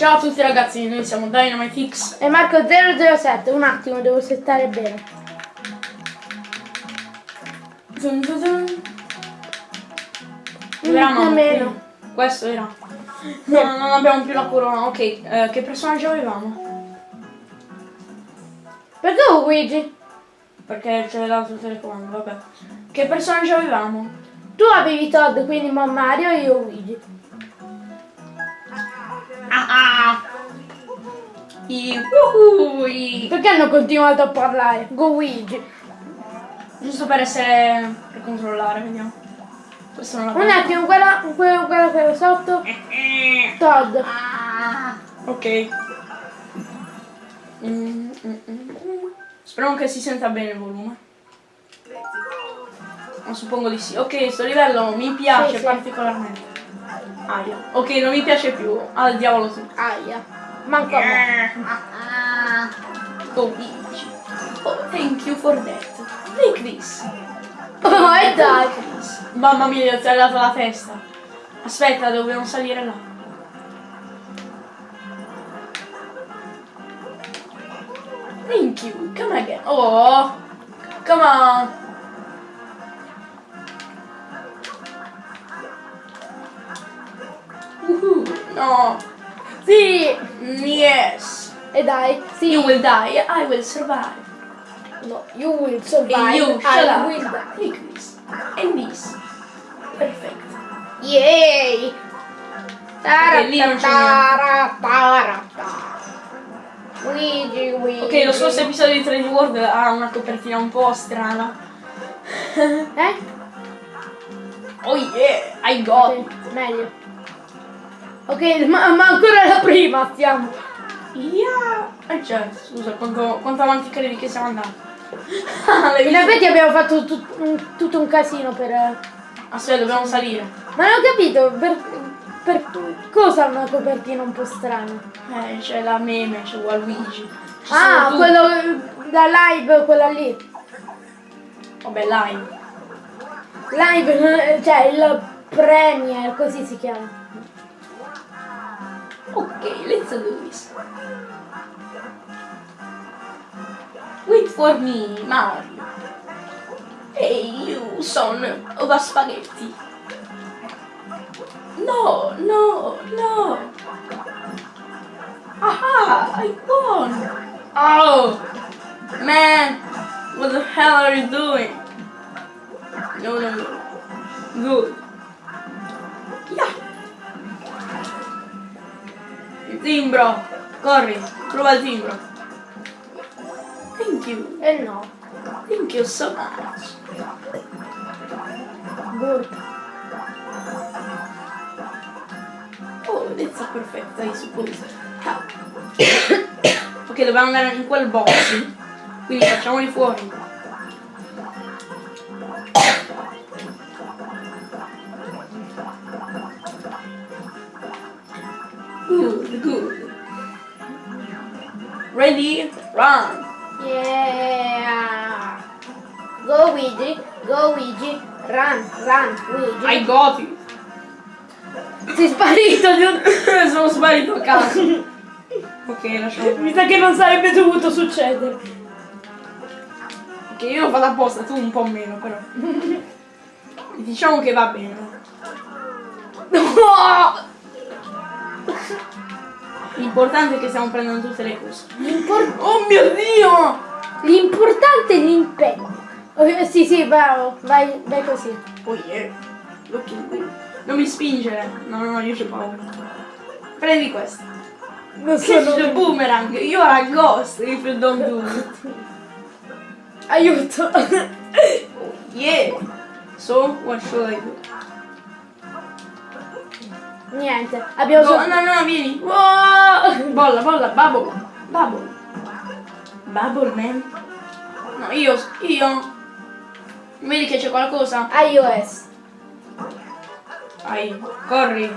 Ciao a tutti ragazzi, noi siamo Dynamite X. E Marco 007, un attimo, devo settare bene. Dun dun dun. Nemmeno. qui. Questo era. No, non abbiamo più la corona. Ok, eh, che personaggio avevamo? Perché Luigi? Perché c'è l'altro telecomando, vabbè. Che personaggio avevamo? Tu avevi Todd, quindi Mario e io Luigi. Ah ah! I Perché hanno continuato a parlare? Go Luigi. Giusto per essere. per controllare, vediamo. Questo non Un attimo, quella, quella, quella che era sotto. Todd. Ok. Mm, mm, mm. Speriamo che si senta bene il volume. Ma suppongo di sì. Ok, sto livello mi piace Sì, sì. Aia. Ok, non mi piace più. Al diavolo tu. Aia. Manco a me. Go Luigi. Oh, thank you for that. Take this. Oh, e dai. Mamma mia, gli ho tagliato la testa. Aspetta, dobbiamo salire là. Thank you. Come again. Oh, come on. No. Sì. Yes. E dai. Sì. You will die. I will survive. No, you will survive. And you I will die. Take this. And this. Perfect. Yay! Luigi, Luigi. Ok, lo scorso episodio di 3D World ha una copertina un po' strana. Eh? Oh yeah, I got it. Ok, meglio. Ok, ma, ma ancora la prima stiamo. Yeah. Eh certo, scusa, quanto, quanto avanti credi che siamo andati? Ah, In effetti abbiamo fatto tut- un- tutto un casino per... Aspetta, dobbiamo salire. Ma non ho capito, per, per cosa una copertina un po' strana? Eh, c'è la meme, c'è Waluigi. Ci Ah, quello da live, quella lì. Vabbè, live. Live, eh, cioè il premier, così si chiama. Ok, let's do this. Wait for me, Mario. Hey, you son of a spaghetti. No, no, no. Aha, I won. Oh, man, what the hell are you doing? No, no, no. Good. Yeah. Il timbro! Corri! Prova il timbro! Thank you! E Eh no. Thank you so much! Good. Oh, that's a perfect, I suppose. Ok, dobbiamo andare in quel box. Quindi facciamoli fuori. Ready? Run! Yeah. Go Luigi, go Luigi, run, run, Luigi. I got it! Sei sparito. Sono sparito a caso. ok, lasciamo Mi sa che non sarebbe dovuto succedere. Ok, io lo vado apposta, tu un po' meno però. Diciamo che va bene. No! L'importante è che stiamo prendendo tutte le cose. Oh mio dio! L'importante è l'impegno. Ok, sì, sì, bravo, vai, vai così. Oh yeah. Non mi spingere. No, no, no, io c'ho paura. Prendi questo. Non Catch the boomerang. You are a ghost if you don't do it. Aiuto. Oh yeah. So, what should I do? Niente, abbiamo No, solo... no, no, vieni. Wow! Bolla, bolla, bubble. Bubble. Bubble, man. No, io, io. Vedi che c'è qualcosa? iOS. Vai, corri.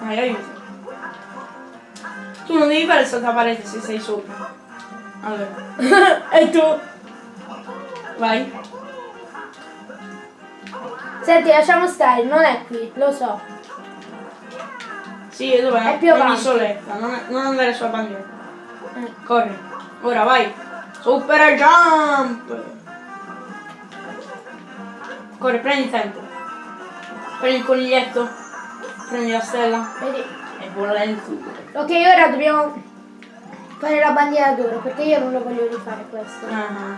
Vai, aiuto. Tu non devi fare la parete se sei sopra. Allora, e tu? vai. Senti, lasciamo stare, non è qui, lo so. Sì, e dov'è? È più avanti. soletta, non, non andare sulla bandiera. Eh, corri. Ora vai. Super jump! Corri, prendi tempo. Prendi il coniglietto. Prendi la stella. Vedi? E volendo. Ok, ora dobbiamo fare la bandiera d'oro perché io non lo voglio rifare questo. Ah.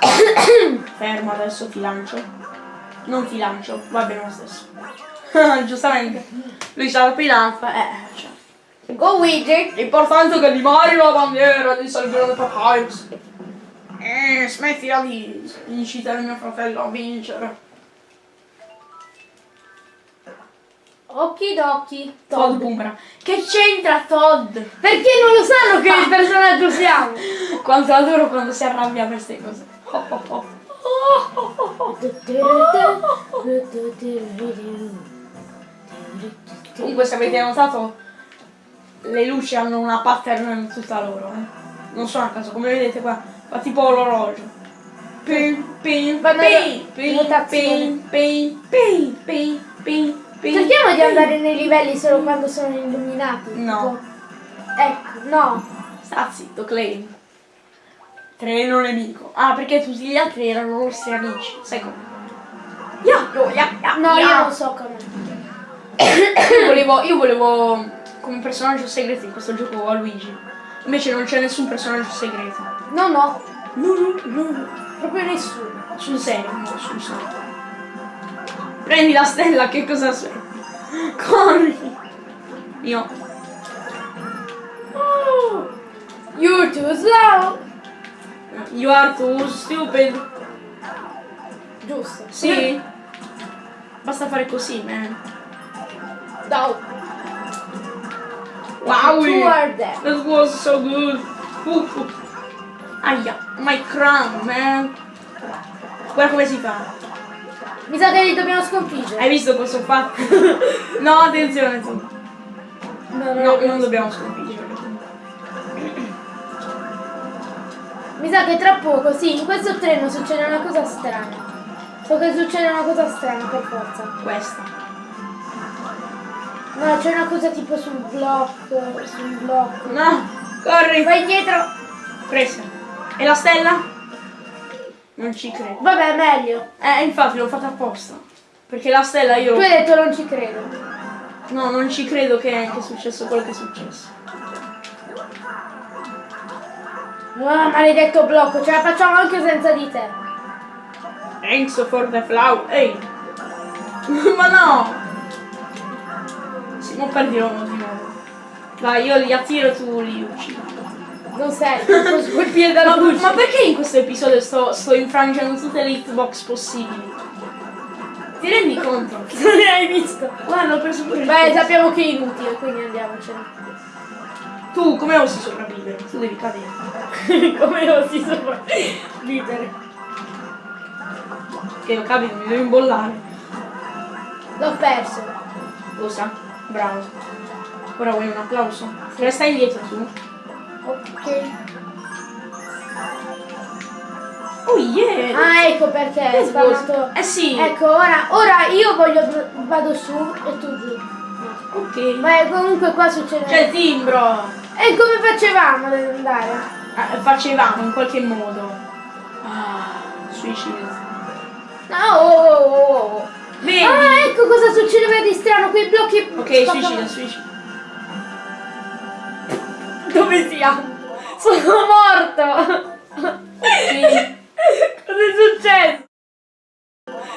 Fermo adesso ti lancio. Non ti lancio, va bene lo stesso. Giustamente. Lui sa la pilanza, eh. Cioè. Go widget! L'importante è che rimari la bandiera di Salvione Papyrus. Eh, smettila di incitare mio fratello a vincere. Okidoki. Todd Todd. Boomerang. Che c'entra Todd? Perché non lo sanno che personaggio siamo? Quanto adoro quando si arrabbia per queste cose. Oh, oh, oh. Comunque se avete notato le luci hanno una pattern tutta loro, eh. Non sono a caso, come vedete qua, fa tipo l'orologio. Pin, pin, pin, pin, pin, pin, pin, pin. Cerchiamo di andare nei livelli solo quando sono illuminati. No. Ecco, no. Sta zitto, Clay. Treno nemico. Ah, perché tutti gli altri erano nostri amici. Sai come? Ya, yo, ya, ya, No, io ya. non so come. Io volevo, io volevo come personaggio segreto in questo gioco a Luigi. Invece non c'è nessun personaggio segreto. No, no, No, no, no, no. proprio nessuno. Sul serio, no, sul serio. Prendi la stella, che cosa sei? Corri! Io. Oh, you're too slow. You are too stupid. Giusto. Sì. Basta fare così, man. No. Wow! Two are dead. That was so good. Uh, uh. Aia, my crown, man. Guarda come si fa. Mi sa che li dobbiamo sconfiggere. Hai visto cosa ho fatto? no, attenzione tu. No, No, dobbiamo- non dobbiamo sconfiggere. Mi sa che tra poco, sì, in questo treno succede una cosa strana. So che succede una cosa strana per forza. Questa. No, c'è una cosa tipo sul blocco, sul blocco. No, corri. Vai indietro. Presa. E la stella? Non ci credo. Vabbè, meglio. Eh, infatti l'ho fatta apposta. Perché la stella io... Tu hai detto non ci credo. No, non ci credo che, che è successo quello che è successo. Ah, maledetto blocco, ce la facciamo anche senza di te. Thanks for the flower. Ehi. Ma no. Sì, non perdiremo di nuovo. Dai, io li attiro e tu li uccidi. Non sei, non su quel piede da Ma, luce. ma perché in questo episodio sto, sto infrangendo tutte le hitbox possibili? Ti rendi conto? Non ne hai visto. Guarda, ho preso pure Beh, sappiamo che è inutile, quindi andiamocene. Tu come osi sopravvivere? Tu devi cadere. Come lo si sopravvivere? Che lo capito, mi devo imbollare. L'ho perso. Lo sa? Bravo. Ora vuoi un applauso? Resta indietro tu. Ok. Oh yeah! Ah, ecco perché è spawnato. Eh sì! Ecco, ora, ora io voglio vado su e tu giù. Ok. Ma comunque qua succede. C'è il timbro! E come facevamo ad andare? Ah, facevamo in qualche modo. Ah, suicidio. No, oh, oh, oh, oh. Vedi? Ah, ecco cosa succedeva di strano, quei blocchi. ok, suicida, suicida. Dove siamo? Sono morto! Sì. Cos'è successo?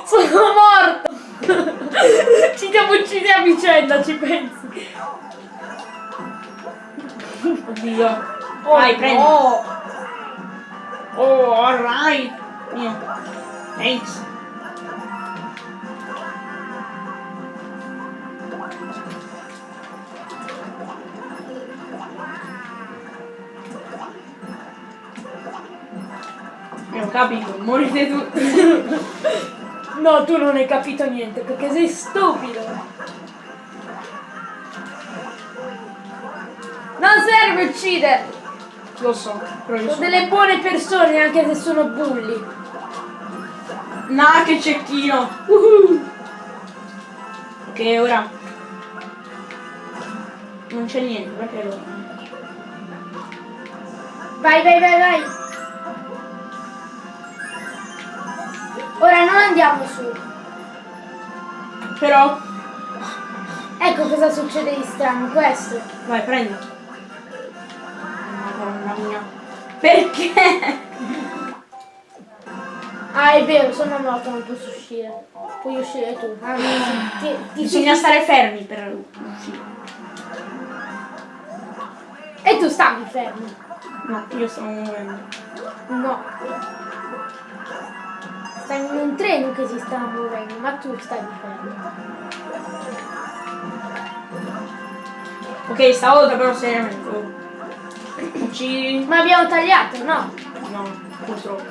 Sono morto! Ci siamo uccisi a vicenda, ci pensi? Oddio. Vai, prendi. no. Oh, alright. Mio. Thanks. Io ho capito, morite tutti. No, tu non hai capito niente perché sei stupido. Non serve uccidere. Lo so, però io Sono so. delle buone persone anche se sono bulli. Nah, che cecchino! Uhu. Ok, ora. Non c'è niente, perché lo... Vai, vai, vai, vai. Ora non andiamo su. Però... Ecco cosa succede di strano, questo. Vai, prendi. Perché? Ah, è vero, sono morto, non posso uscire. Puoi uscire tu. Ah, ti, ti Bisogna stare fermi per uscire. E tu stavi fermo. No, io stavo muovendo. No. Stai in un treno che si sta muovendo, ma tu stai fermo. Ok, stavolta però seriamente. Uccidi. Ma abbiamo tagliato, no? No, purtroppo.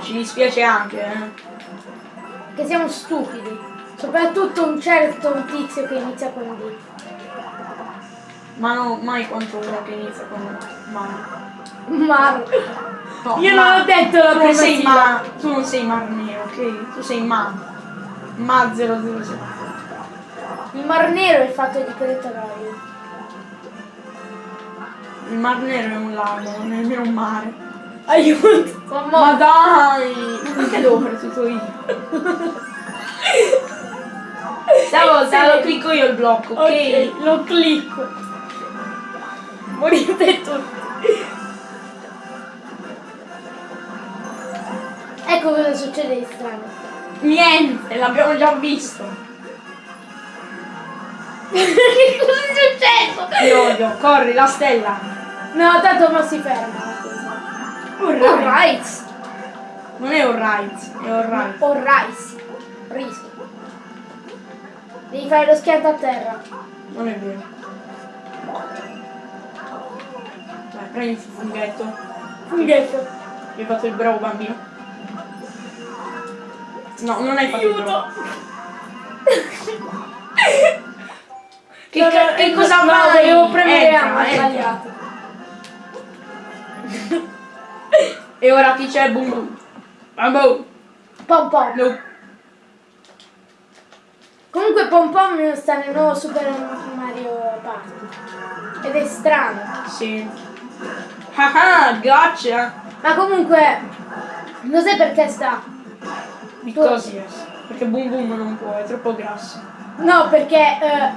Ci dispiace anche, eh. Che siamo stupidi. Soprattutto un certo tizio che inizia con D. Ma no, mai quanto uno che inizia con Mar. Mar. No, Io Ma- non ho detto la tu sei sigla. Ma. Tu non sei Mar Nero, ok? Tu sei Ma. Ma 007. Il mar nero è fatto di petrolio. Il Mar Nero è un lago, non è nemmeno un mare. Aiuto! Ma dai! Ma perché devo fare tutto io? Stavolta lo clicco io il blocco, ok? Ok, lo clicco. Morite tutti. Ecco cosa succede di strano. Niente, l'abbiamo già visto. che cosa è successo? Io odio, corri, la stella. No, tanto non si ferma la cosa. Alright. Alright. Non è alright, è alright. Alright. Riso. Devi fare lo schianto a terra. Non è vero. Dai, prendi il funghetto. Funghetto. Hai fatto il bravo bambino. No, non hai fatto il bravo. Che, No, no, che cosa no? Devo premere Entra, entra. E ora chi c'è? Boom boom. Bam boom. Pom pom. No. Comunque Pom Pom sta nel nuovo Super Mario Party. Ed è strano. Sì. Haha, gotcha. Ma comunque, non sai perché sta. Because yes. Perché boom boom non può, è troppo grasso. No, perché, eh,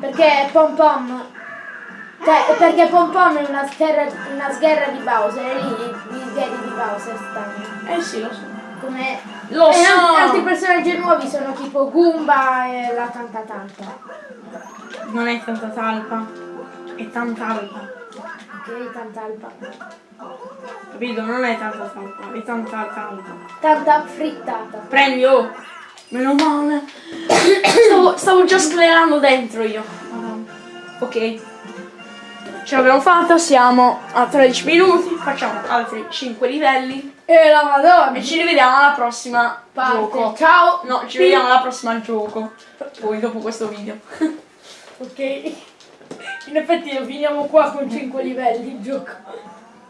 perché Pom Pom. Cioè, perché Pom Pom è una sgherra, una sgherra di Bowser, e lì gli sgherri di Bowser stanno. Eh sì, lo so. Come. Lo e so. an- altri personaggi nuovi sono tipo Goomba e la Tanta Tanta. Non è tanta talpa. È tanta alpa. Ok, Tanta Alpa. Capito? Non è tanta talpa, è tanta talpa. Tanta frittata. Prendi, oh! Meno male. stavo, stavo già sclerando dentro io. Madonna. Ok. Ce l'abbiamo fatta, siamo a 13 minuti, facciamo altri 5 livelli E la Madonna. e ci rivediamo alla prossima Parte. gioco. Ciao. No, ci vediamo alla prossima gioco. Poi dopo questo video. Ok. In effetti lo finiamo qua con 5 livelli il gioco.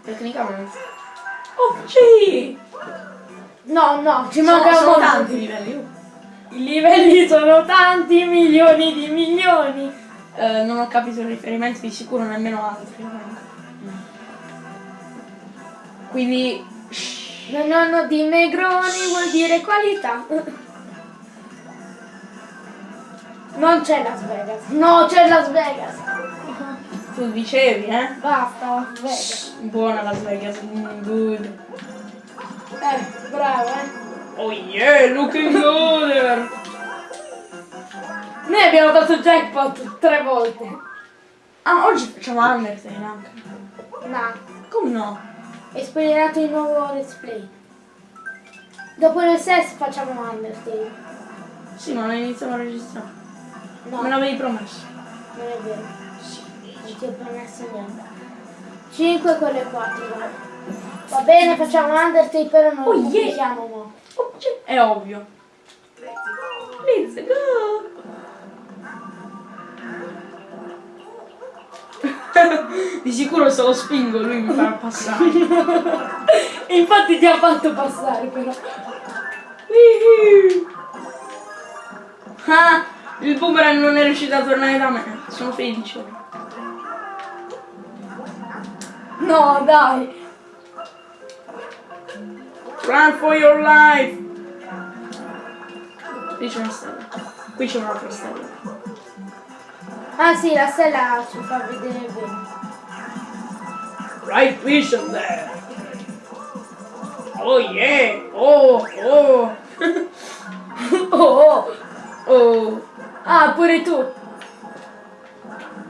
Tecnicamente. Oh, sì! No, no, ci Sono, mancano sono tanti livelli. I livelli sono tanti, milioni di milioni. Eh, non ho capito il riferimento, di sicuro nemmeno altri. Quindi... shh, Nonno di Negroni vuol dire qualità. Non c'è Las Vegas. No, c'è Las Vegas. tu dicevi, eh? Basta, Las Vegas. Buona Las Vegas, mm, good. Eh, bravo, eh. Oh yeah, looking good! Noi abbiamo fatto jackpot tre volte. ah, oggi facciamo Undertale anche. No, Come no? è spoilerato il nuovo let's play. Dopo il SES facciamo Undertale. Sì, ma non iniziamo a registrare. No, Me non l'avevi promesso. è vero. Non ti ho promesso niente. 5 con le 4, vai. Va bene, facciamo Undertale, però non Oh, lo yeah. pubblichiamo mo. Oh, c'è- È ovvio. Let's go! Di sicuro se lo spingo lui mi farà passare. Infatti ti ha fatto passare però. Ah, il boomerang non è riuscito a tornare da me. Sono felice. No, dai. Run for your life! Qui c'è una stella. Qui c'è un'altra stella. Ah sì, la stella ci fa vedere bene. Right vision there! Oh yeah! Oh! Oh! Oh, oh. Oh! Ah, pure tu.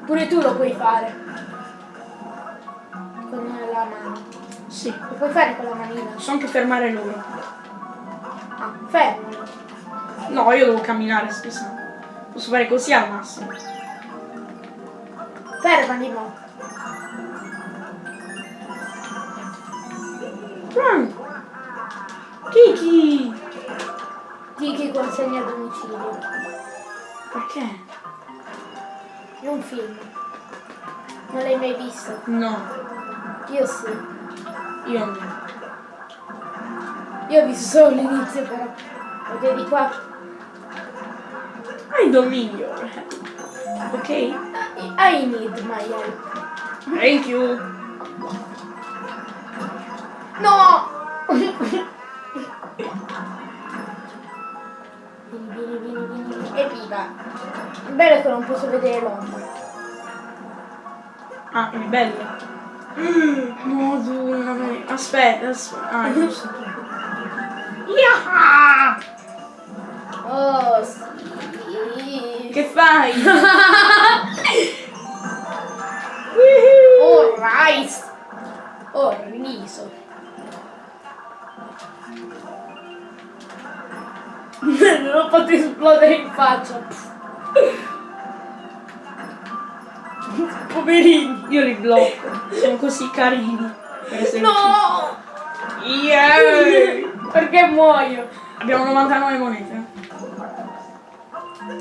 Pure tu lo puoi fare. Con la mano. Sì. Lo puoi fare con la manina. Posso anche fermare loro. Ah, fermo. No, io devo camminare, scusa. Posso fare così al massimo. Fermali mo. Run! Kiki! Kiki consegna a domicilio. Perché? È un film. Non l'hai mai visto? No, Io sì. io no. Io ho visto solo l'inizio però. Lo vedi qua? Hai dominio. Ok? I need my help. Thank you. No! Evviva! Il bello è che non posso vedere l'ombra. Ah, il bello. Madonna mia. Aspetta, aspetta. Ah, giusto. Yaha! Oh sì! Che fai? Oh rice! Oh riso! non l'ho fatto esplodere in faccia! Poverini. Io li blocco. Sono così carini. No! Yeah! Perché muoio? Abbiamo 99 monete.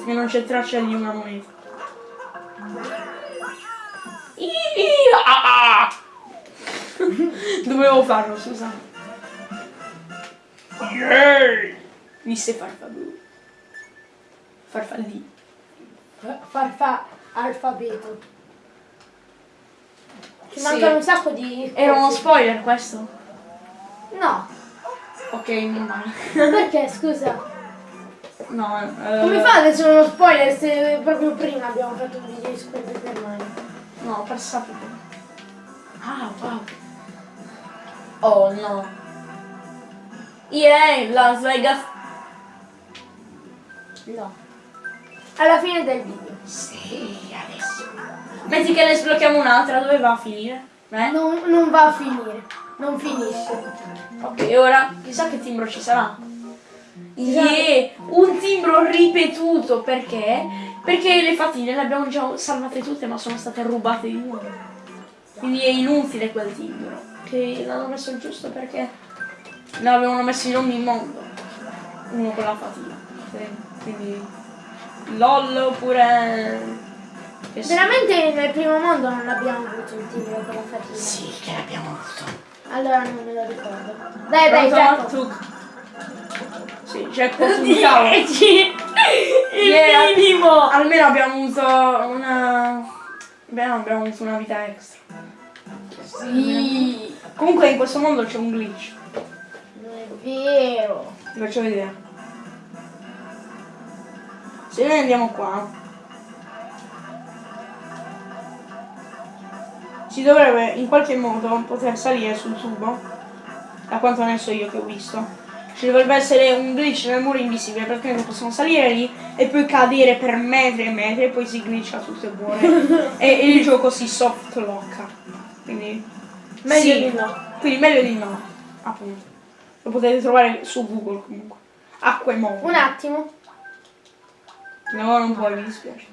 E non c'è traccia di una moneta. Ia! Dovevo farlo, scusa. Yeah! Disse farfalù. Farfallì. Farfa alfabeto. Ci Sì. mancano un sacco di. Era uno spoiler questo? No! Ok, non male. Perché scusa? No, eh, Come fa ad essere uno spoiler se proprio prima abbiamo fatto un video di Super per mani? No, per sapere. Ah, wow. Oh no. EA, Las Vegas. No. Alla fine del video. Sì, adesso. Metti che ne sblocchiamo un'altra, dove va a finire? Eh? Non, non va a finire. Non finisce. Ok, ora chissà che timbro ci sarà. Yeah, un timbro ripetuto perché? Perché le fatine le abbiamo già salvate tutte ma sono state rubate di nuovo. Quindi è inutile quel timbro. Che l'hanno messo giusto perché ne avevano messo in ogni mondo. Uno con la fatina. Sì, Quindi LOL oppure. Che sì. Veramente nel primo mondo non abbiamo avuto il tiro con la fatina. Sì, che l'abbiamo avuto. Allora non me lo ricordo. Dai, dai, Pronto. Tuk? Sì, sul cavolo. 10! Il Yeah. minimo! Almeno abbiamo avuto una. Beh, no, abbiamo avuto una vita extra. Sì! Comunque in questo mondo c'è un glitch. Non è vero! Ti faccio vedere. Se noi andiamo qua. Si dovrebbe in qualche modo poter salire sul tubo. Da quanto ne so io che ho visto. Ci dovrebbe essere un glitch nel muro invisibile perché noi possiamo salire lì e poi cadere per metri e metri e poi si glitcha tutto e buone. e, e il gioco si soft locka. Quindi. Meglio sì. di no. Quindi meglio di no. Appunto. Lo potete trovare su Google comunque. Acqua e mondo. Un attimo. No, non puoi, mi dispiace.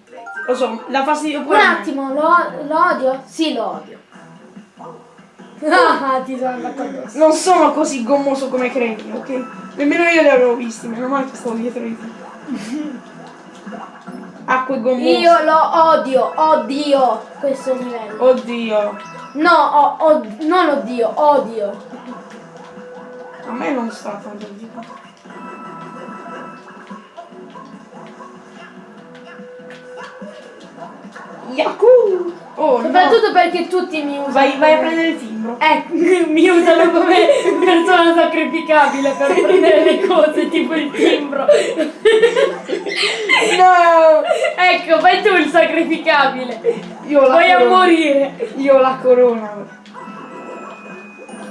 Lo so, dà fastidio Un pure me. attimo, lo, lo odio? Sì, lo odio. Ah, ti sono andato addosso. Non sono così gommoso come credi, ok? Nemmeno io li avevo visti, meno male che stavo dietro di te. Acqua e gommoso. Io lo odio, odio questo livello. Oddio. No, o- od- non odio, odio. A me non sta tanto di Yaku! Oh, no. Soprattutto perché tutti mi usano. Vai, vai a prendere il timbro. Eh, mi usano come persona sacrificabile per prendere le cose, tipo il timbro. No! Ecco, fai tu il sacrificabile. Io la Vai a corona. morire. Io ho la corona.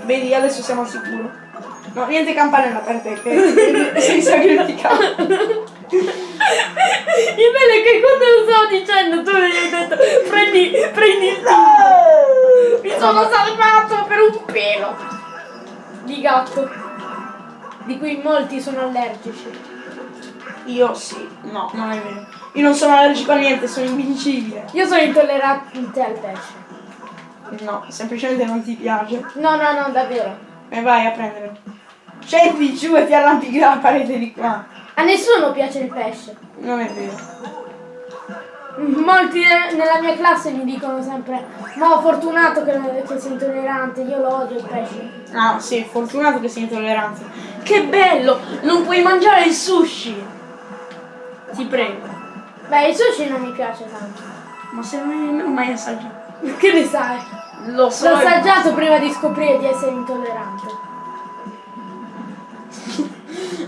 Vedi, adesso siamo al sicuro. No, niente campanella per te, che sei sacrificato. Il bello è che quando lo stavo dicendo tu mi hai detto prendi, prendi il timbro. Mi sono salvato per un pelo di gatto, di cui molti sono allergici. Io sì. No, non è vero. Io non sono allergico a niente, sono invincibile. Io sono intollerante al pesce. No, semplicemente non ti piace. No, no, no, davvero. E vai a prendere. Scendi giù e ti arrampichi la parete di qua. A nessuno piace il pesce. Non è vero. Molti ne- nella mia classe mi dicono sempre No, fortunato che, che sei intollerante, io lo odio il pesce. Ah, sì, fortunato che sei intollerante. Che bello! Non puoi mangiare il sushi! Ti prego. Beh, il sushi non mi piace tanto. Ma se non nemmeno mai assaggiato. Che ne sai? Lo so. L'ho assaggiato prima di scoprire di essere intollerante.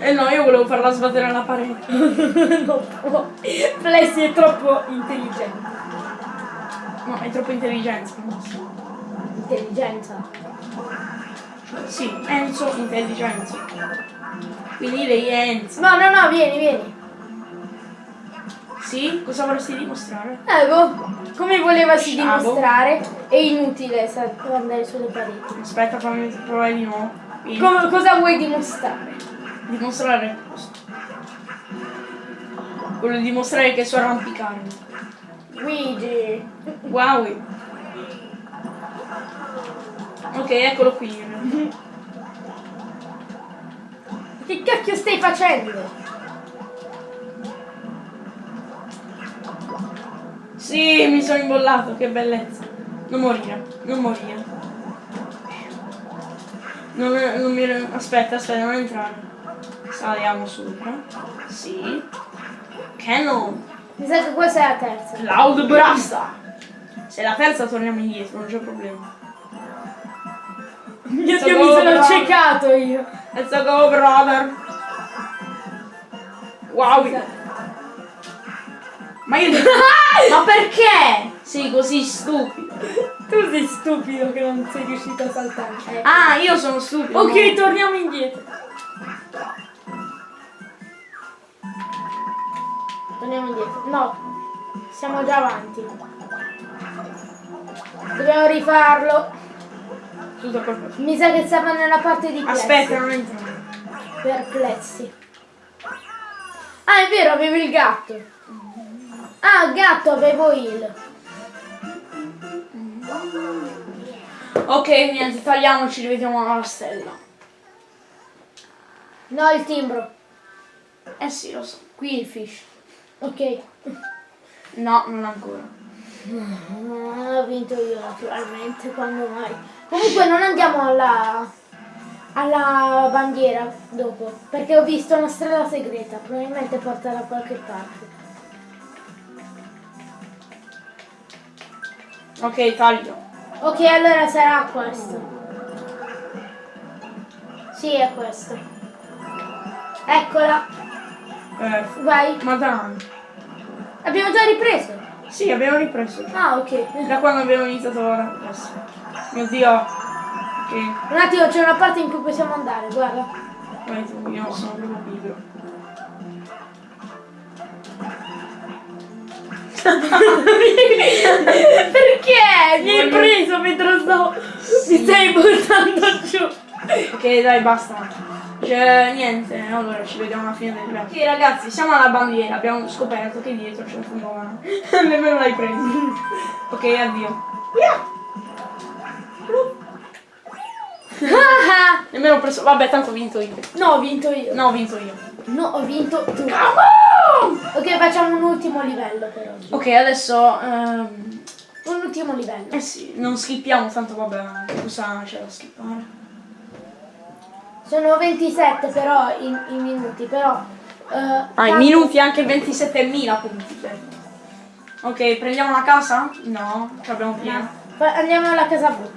Eh no, io volevo farla sbattere alla parete. non può. Flessi è troppo intelligente. No, è troppo intelligente. Intelligenza. Sì, Enzo intelligenza. Quindi lei è Enzo. No, no, no, vieni, vieni. Sì? Cosa vorresti dimostrare? Ecco, come volevasi Ciao. dimostrare, è inutile andare sulle pareti. Aspetta, fammi provare di nuovo. Com- cosa vuoi dimostrare? Dimostrare cosa? Voglio dimostrare che so arrampicarmi. Luigi. Wow. Ok, eccolo qui. Che cacchio stai facendo? Sì, mi sono imbollato, che bellezza. Non morire, non morire. Non, non mi... Aspetta, aspetta, non entrare. Saliamo sopra. Sì. Cannon. Mi sa che questa è la terza. Cloud Brasta. Se è la terza torniamo indietro, non c'è problema. Mio Dio, mi sono ciecato io. Let's go, brother. Wow. Ma io... Ma perché? Sei così stupido. Tu sei stupido che non sei riuscito a saltare. Ah, io sono stupido. Ok, torniamo indietro. Torniamo indietro. No, siamo già avanti. Dobbiamo rifarlo. Mi sa che stava nella parte di plessi. Aspetta, non entrare. Perplessi. Ah, è vero, avevo il gatto. Ah, gatto, avevo il. Ok, niente, tagliamoci, rivediamo alla stella. No, il timbro. Eh sì, lo so. Qui il fish. Ok. No, non ancora. Ah, Ho vinto io naturalmente, quando mai. Comunque non andiamo alla alla bandiera dopo, perché ho visto una strada segreta, probabilmente porta da qualche parte. Ok, taglio. Ok, allora sarà questo. Sì, è questo. Eccola, Eh, vai. madonna. Abbiamo già ripreso. Sì, abbiamo ripreso. Ah, ok. Da quando abbiamo iniziato adesso. Mio dio. Ok. Un attimo, c'è una parte in cui possiamo andare, guarda. Vai tu, io sono proprio pigro. Perché? Mi hai preso mentre stavo... Mi stai buttando giù. Ok, dai, basta. Cioè, niente, allora ci vediamo alla fine del video. Ok, ragazzi, siamo alla bandiera. Abbiamo scoperto che dietro c'è un fumone. Nemmeno l'hai preso. ok, addio. Ah, Nemmeno ho preso. Vabbè, tanto ho vinto io. no, ho vinto io. No, ho vinto io. No, ho vinto tu. Ok, facciamo un ultimo livello per oggi. Ok, adesso. ehm, Un ultimo livello. eh sì, non skippiamo, tanto vabbè, cosa c'è da skippare? Sono 27 però in, in minuti, però... eh, Ah, tanto- minuti anche 27.000 punti. Ok, prendiamo la casa? No, ce l'abbiamo piena. Fa- Andiamo alla casa blu.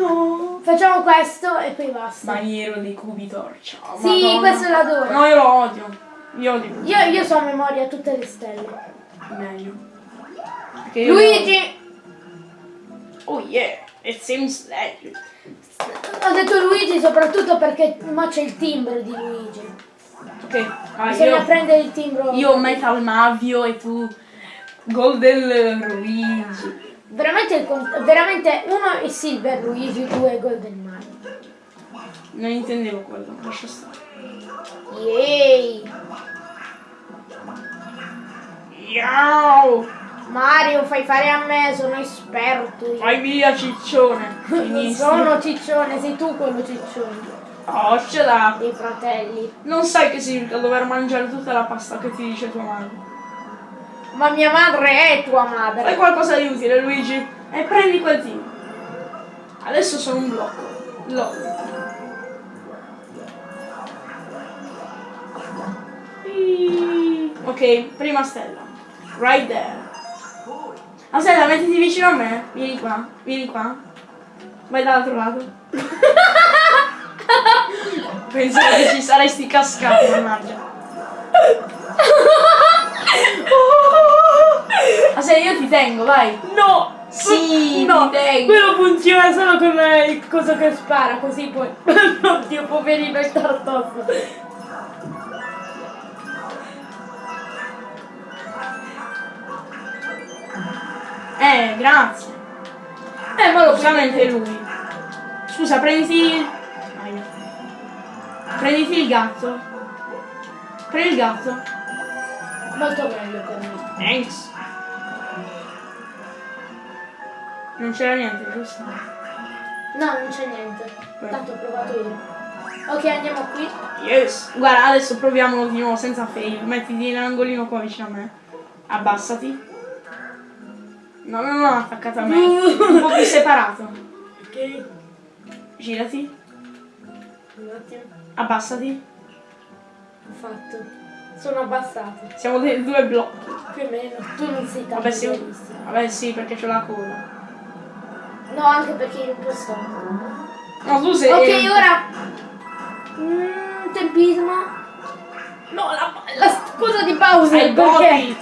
No. Facciamo questo e poi basta. Maniero dei cubi torcia. Sì, Madonna. questo l'adoro. No, io lo odio. Io odio. Io, io so a memoria tutte le stelle. Meglio. Luigi! Oh yeah, it seems legend. Ho detto Luigi soprattutto perché ma c'è il timbro di Luigi. Ok, vai, Bisogna io, prendere il timbro. io Metal Mavio e tu Golden Luigi. Veramente, veramente uno è Silver Luigi, due è Golden Mario. Non intendevo quello, lascia stare. Yay! Yow! Mario, fai fare a me, sono esperto. io. Vai via ciccione. Non sono ciccione, sei tu quello ciccione. Oh, ce l'ha. Dei fratelli. Non sai che significa dover mangiare tutta la pasta che ti dice tua madre. Ma mia madre è tua Fai madre. qualcosa di utile, Luigi. E prendi quel team. Adesso sono un blocco. LOL. Iii. Ok, prima stella. Right there. Aspetta, mettiti vicino a me. Vieni qua, vieni qua. Vai dall'altro lato. Pensavo che ci saresti cascato, mannaggia. Aspetta, io ti tengo, vai. No! Sì, no, ti tengo. quello funziona solo con il coso che spara, così poi. Oddio, poverino il tartosso. Eh, grazie. Eh, ma lo Solamente lui. Scusa, prenditi. Prenditi il gatto. Prendi il gatto. Molto meglio per me. Thanks. Non c'era niente, giusto? No, non c'è niente. Tanto ho provato io. Ok, andiamo qui. Yes. Guarda, adesso proviamolo di nuovo senza fail. Mettiti nell'angolino qua vicino a me. Abbassati. No, no, no, attaccato a me. Un po' più separato. Ok. Girati. Un attimo. Abbassati. Ho fatto. Sono abbassato. Siamo dei due blocchi. Più o meno. Tu non sei tanto Vabbè sì, vabbè sì, perché c'ho la coda. No, anche perché io un po' stanco. No, tu sei... Ok, ora. Mm, tempismo. No, la... La scusa di Bowser Sei perché? Bobby!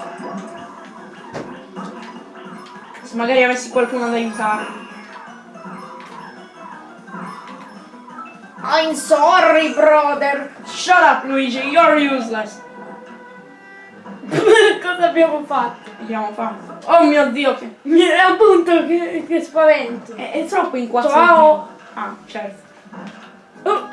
Se magari avessi qualcuno da aiutarmi. I'm sorry, brother. Shut up, Luigi, you're useless. Cosa abbiamo fatto? Abbiamo fatto. Oh mio dio, che... Mi- Appunto, che, che spavento. È, è troppo in quattro. Ciao. Ah, certo. Oh.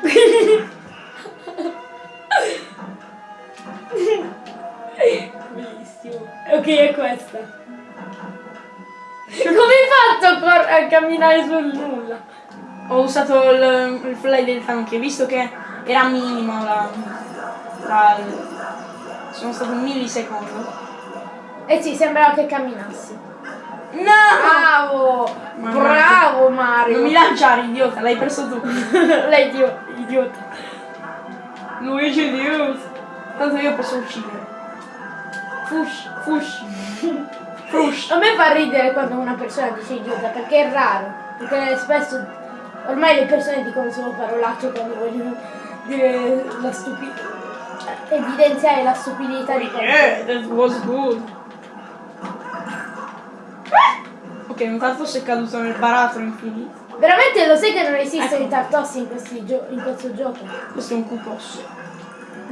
Bellissimo. Ok, è questa. Come hai fatto a, camminare sul nulla? Ho usato il, il fly del tanque, visto che era minimo la... la sono stato un millisecondo. Eh sì, sembrava che camminassi. No! Bravo! Ma- Bravo Non Mario! mi lanciare, idiota, l'hai perso tu. Lei idio- idiota. Luigi Dios. Tanto io posso uccidere. Fush, fush. A me fa ridere quando una persona dice idiota perché è raro. Perché spesso ormai le persone dicono solo parolacce quando vogliono dire la stupidità. Evidenziare la stupidità di qualcuno. Yeah, that was good. Ok, un tanto sei caduto nel baratro infinito. Veramente lo sai che non esistono Ecco. i tartossi in, in questo gioco? Questo è un cupos.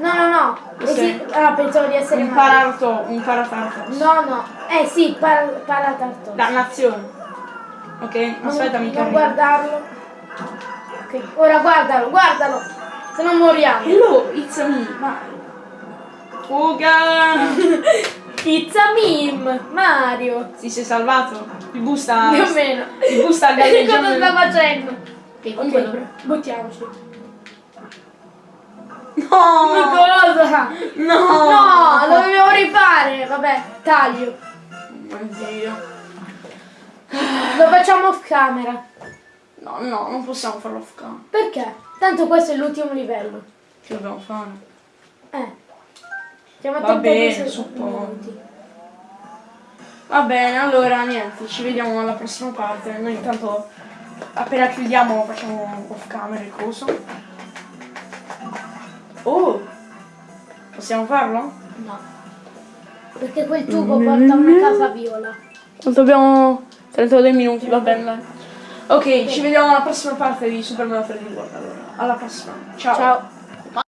No, no, no. Questo Esi- è- ah, pensavo di essere Un parato, un paratartos. No, no. Eh sì, par- paratartosi. Dannazione. Ok, aspetta, mi Non guardarlo. Ok, ora guardalo, guardalo. Se non moriamo. Hello, it's me, vai. Fuga! It's a meme, Mario. Ti sei salvato? Il busta... Più o meno. Il busta Cosa galleggiando. sta facendo? Ok, comunque... Ok, buttiamoci. No! Cosa? No! No, lo dobbiamo rifare. Vabbè, taglio. Oddio. Lo facciamo off camera. No, no, non possiamo farlo off cam. Perché? Tanto questo è l'ultimo livello. Che dobbiamo fare? Eh. Va bene, 36 suppongo. Va bene, allora niente, ci vediamo alla prossima parte. Noi intanto appena chiudiamo facciamo off camera il coso. Oh! Possiamo farlo? No. Perché quel tubo porta a una casa viola. Quanto abbiamo 32 minuti, va bene. dai. Ok, ci vediamo alla prossima parte di Super Mario 3D World allora. Alla prossima. Ciao. Ciao.